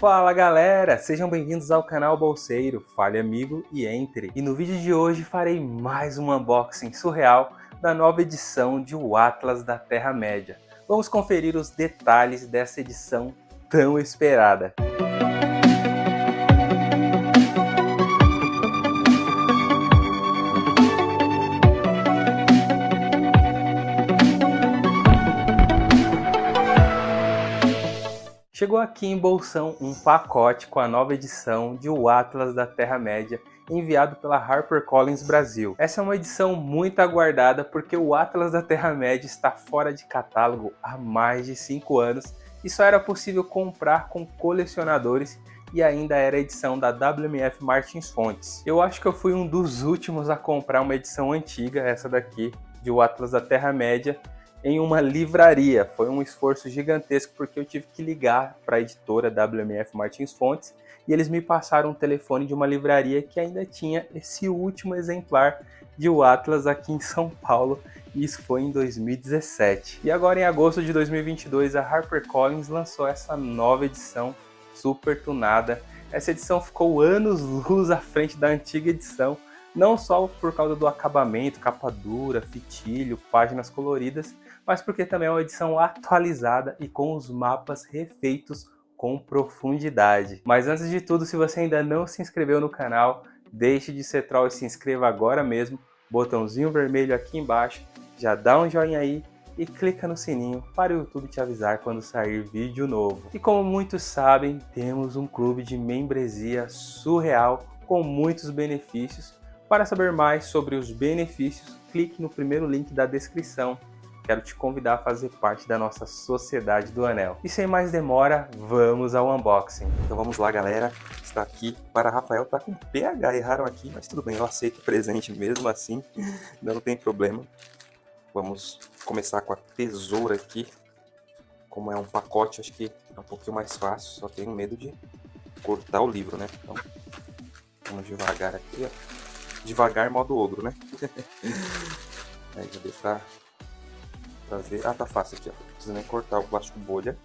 Fala galera, sejam bem-vindos ao canal Bolseiro, fale amigo e entre. E no vídeo de hoje farei mais um unboxing surreal da nova edição de O Atlas da Terra-média. Vamos conferir os detalhes dessa edição tão esperada. Chegou aqui em Bolsão um pacote com a nova edição de O Atlas da Terra-média, enviado pela HarperCollins Brasil. Essa é uma edição muito aguardada porque o Atlas da Terra-média está fora de catálogo há mais de 5 anos e só era possível comprar com colecionadores e ainda era edição da WMF Martins Fontes. Eu acho que eu fui um dos últimos a comprar uma edição antiga, essa daqui, de O Atlas da Terra-média, em uma livraria. Foi um esforço gigantesco porque eu tive que ligar para a editora WMF Martins Fontes e eles me passaram um telefone de uma livraria que ainda tinha esse último exemplar de O Atlas aqui em São Paulo, e isso foi em 2017. E agora em agosto de 2022 a HarperCollins lançou essa nova edição super tunada. Essa edição ficou anos luz à frente da antiga edição, não só por causa do acabamento, capa dura, fitilho, páginas coloridas, mas porque também é uma edição atualizada e com os mapas refeitos com profundidade. Mas antes de tudo, se você ainda não se inscreveu no canal, deixe de ser troll e se inscreva agora mesmo, botãozinho vermelho aqui embaixo, já dá um joinha aí e clica no sininho para o YouTube te avisar quando sair vídeo novo. E como muitos sabem, temos um clube de membresia surreal com muitos benefícios. Para saber mais sobre os benefícios, clique no primeiro link da descrição quero te convidar a fazer parte da nossa Sociedade do Anel. E sem mais demora, vamos ao unboxing. Então vamos lá, galera. Está aqui para Rafael, tá com PH, erraram aqui, mas tudo bem, eu aceito o presente mesmo assim, não tem problema. Vamos começar com a tesoura aqui. Como é um pacote, acho que é um pouquinho mais fácil, só tenho medo de cortar o livro, né? Então, vamos devagar aqui, ó. Devagar modo ogro, né? Aí deu pra pra ver. Ah, tá fácil aqui, ó. Não precisa nem cortar o plástico bolha.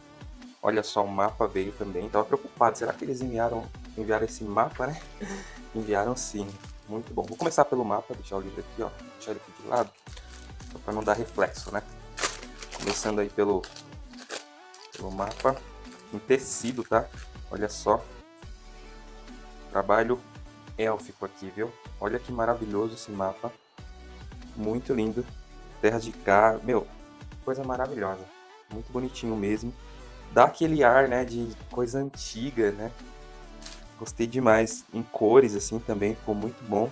Olha só, o mapa veio também. Tava preocupado. Será que eles enviaram, enviaram esse mapa, né? enviaram sim. Muito bom. Vou começar pelo mapa, deixar o livro aqui, ó. Deixar ele aqui de lado. Só pra não dar reflexo, né? Começando aí pelo, pelo mapa. Em tecido, tá? Olha só. Trabalho élfico aqui, viu? Olha que maravilhoso esse mapa. Muito lindo. Terras de cá. Meu, coisa maravilhosa. Muito bonitinho mesmo. Dá aquele ar, né, de coisa antiga, né? Gostei demais. Em cores, assim, também ficou muito bom.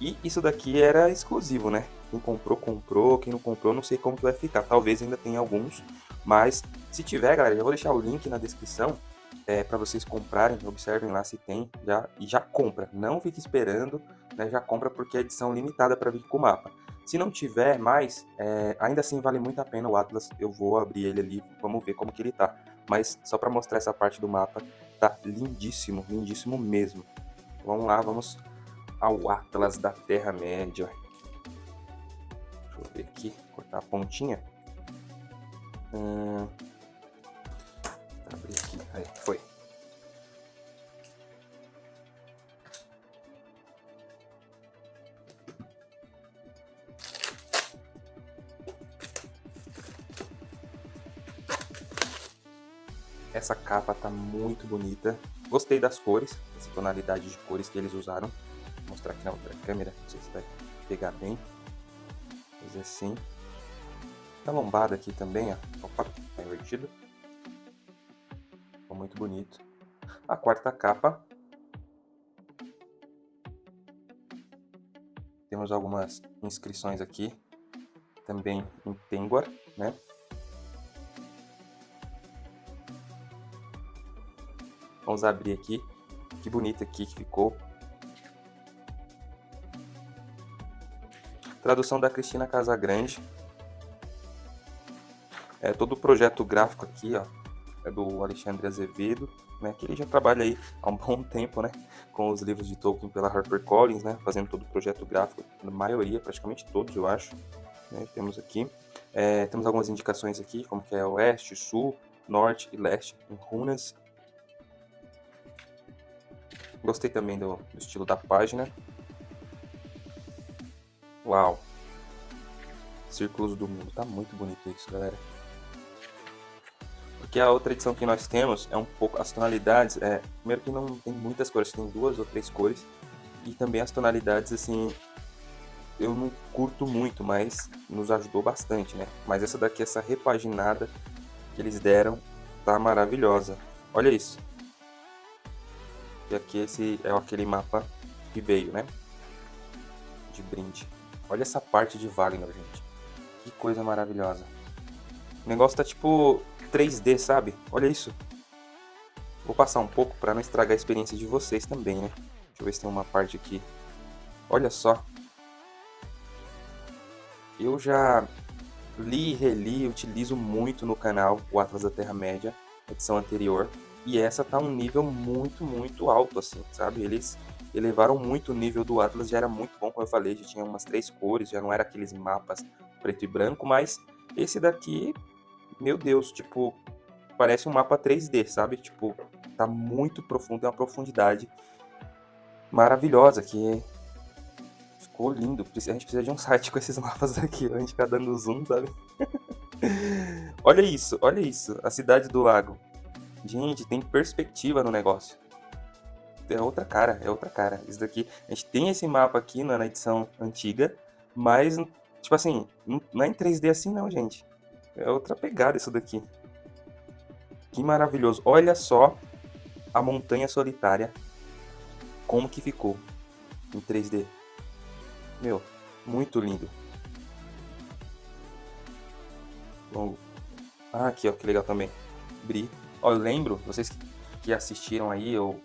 E isso daqui era exclusivo, né? Quem comprou, comprou. Quem não comprou, não sei como que vai ficar. Talvez ainda tenha alguns. Mas, se tiver, galera, eu vou deixar o link na descrição é, para vocês comprarem. Observem lá se tem. Já, e já compra. Não fique esperando, né? Já compra porque é edição limitada para vir com o mapa. Se não tiver mais, é, ainda assim vale muito a pena o Atlas. Eu vou abrir ele ali, vamos ver como que ele tá. Mas só para mostrar essa parte do mapa, tá lindíssimo, lindíssimo mesmo. Vamos lá, vamos ao Atlas da Terra-média. Deixa eu ver aqui, cortar a pontinha. Hum, aí, foi. Essa capa tá muito bonita. Gostei das cores, essa tonalidade de cores que eles usaram. Vou mostrar aqui na outra câmera, não sei se vai pegar bem. Fazer assim. A lombada aqui também, ó. Opa, tá invertido. Muito bonito. A quarta capa. Temos algumas inscrições aqui. Também em Penguar, né? Vamos abrir aqui. Que bonito aqui que ficou. Tradução da Cristina Casagrande. É, todo o projeto gráfico aqui, ó, do Alexandre Azevedo, né, que ele já trabalha aí há um bom tempo, né, com os livros de Tolkien pela HarperCollins, né, fazendo todo o projeto gráfico, na maioria, praticamente todos, eu acho, né, temos aqui. É, temos algumas indicações aqui, como que é oeste, sul, norte e leste, em runas Gostei também do, do estilo da página. Uau! Círculos do Mundo. Tá muito bonito isso, galera. Porque a outra edição que nós temos é um pouco... As tonalidades, é... Primeiro que não tem muitas cores, tem duas ou três cores. E também as tonalidades, assim... Eu não curto muito, mas nos ajudou bastante, né? Mas essa daqui, essa repaginada que eles deram, tá maravilhosa. Olha isso. E aqui esse é aquele mapa que veio, né? De brinde. Olha essa parte de Wagner, gente. Que coisa maravilhosa. O negócio tá tipo 3D, sabe? Olha isso. Vou passar um pouco para não estragar a experiência de vocês também, né? Deixa eu ver se tem uma parte aqui. Olha só. Eu já li e reli, utilizo muito no canal o Atlas da Terra-média, edição anterior. E essa tá um nível muito, muito alto, assim, sabe? Eles elevaram muito o nível do Atlas, já era muito bom, como eu falei, já tinha umas três cores, já não era aqueles mapas preto e branco, mas esse daqui, meu Deus, tipo, parece um mapa 3D, sabe? Tipo, tá muito profundo, é uma profundidade maravilhosa, que ficou lindo. A gente precisa de um site com esses mapas aqui, a gente ficar dando zoom, sabe? olha isso, olha isso, a cidade do lago. Gente, tem perspectiva no negócio é outra cara, é outra cara. Isso daqui, a gente tem esse mapa aqui na edição antiga, mas, tipo assim, não é em 3D assim não, gente. É outra pegada isso daqui. Que maravilhoso. Olha só a montanha solitária, como que ficou em 3D. Meu, muito lindo. Longo. Ah, aqui, ó, que legal também. Bri. Ó, eu lembro, vocês que assistiram aí, ou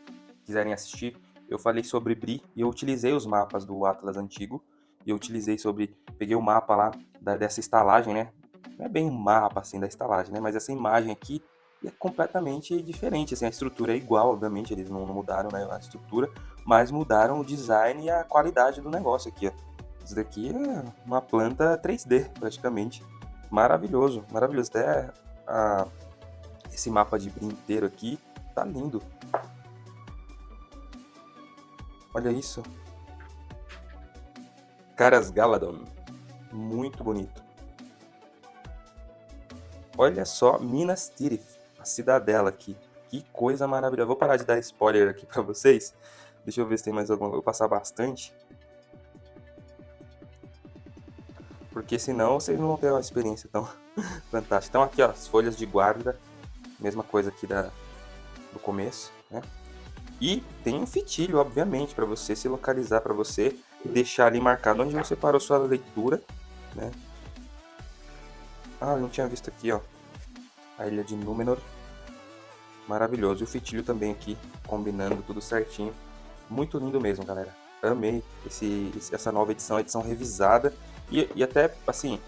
quiserem assistir, eu falei sobre Bri e eu utilizei os mapas do Atlas antigo. E eu utilizei sobre. Peguei o mapa lá da, dessa estalagem, né? Não é bem um mapa assim da estalagem, né? Mas essa imagem aqui é completamente diferente. Assim, a estrutura é igual, obviamente, eles não, mudaram né, a estrutura, mas mudaram o design e a qualidade do negócio aqui. Ó. Isso daqui é uma planta 3D, praticamente. Maravilhoso, maravilhoso. Até a, esse mapa de Bri inteiro aqui tá lindo. Olha isso. Caras Galadon. Muito bonito. Olha só Minas Tirith, a cidadela aqui. Que coisa maravilhosa. Vou parar de dar spoiler aqui pra vocês. Deixa eu ver se tem mais alguma. Vou passar bastante. Porque senão vocês não vão ter uma experiência tão fantástica. Então aqui, ó, as folhas de guarda. Mesma coisa aqui da, do começo, né? E tem um fitilho, obviamente, para você se localizar, para você deixar ali marcado onde você parou sua leitura, né? Ah, eu não tinha visto aqui, ó. A ilha de Númenor. Maravilhoso. E o fitilho também aqui, combinando tudo certinho. Muito lindo mesmo, galera. Amei esse, essa nova edição, edição revisada. E, e até, assim,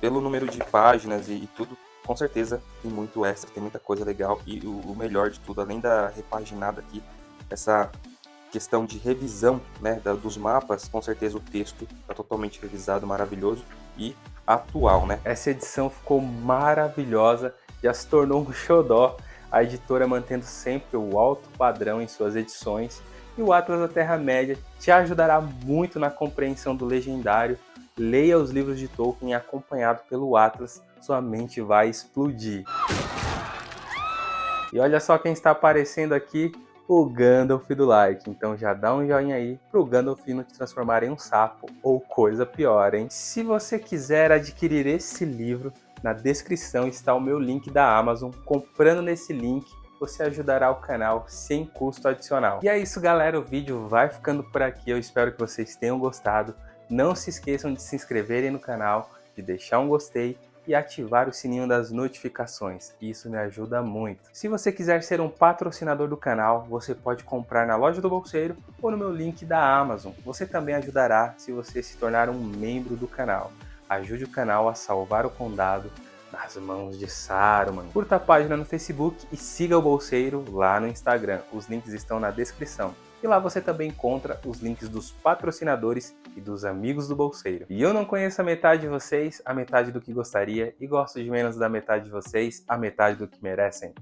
pelo número de páginas e, e, tudo, com certeza tem muito extra, tem muita coisa legal. E o, o melhor de tudo, além da repaginada aqui, essa questão de revisão né, da, dos mapas, com certeza o texto está totalmente revisado, maravilhoso e atual. Né? Essa edição ficou maravilhosa, já se tornou um xodó, a editora mantendo sempre o alto padrão em suas edições e o Atlas da Terra-média te ajudará muito na compreensão do legendário. Leia os livros de Tolkien acompanhado pelo Atlas, sua mente vai explodir. E olha só quem está aparecendo aqui, o Gandalf do like. Então já dá um joinha aí pro Gandalf não te transformar em um sapo ou coisa pior, hein? Se você quiser adquirir esse livro, na descrição está o meu link da Amazon. Comprando nesse link, você ajudará o canal sem custo adicional. E é isso galera, o vídeo vai ficando por aqui. Eu espero que vocês tenham gostado. Não se esqueçam de se inscreverem no canal, de deixar um gostei e ativar o sininho das notificações, isso me ajuda muito. Se você quiser ser um patrocinador do canal, você pode comprar na loja do Bolseiro ou no meu link da Amazon. Você também ajudará se você se tornar um membro do canal. Ajude o canal a salvar o condado nas mãos de Saruman. Curta a página no Facebook e siga o Bolseiro lá no Instagram. Os links estão na descrição. E lá você também encontra os links dos patrocinadores e dos amigos do bolseiro. E eu não conheço a metade de vocês, a metade do que gostaria, e gosto de menos da metade de vocês, a metade do que merecem.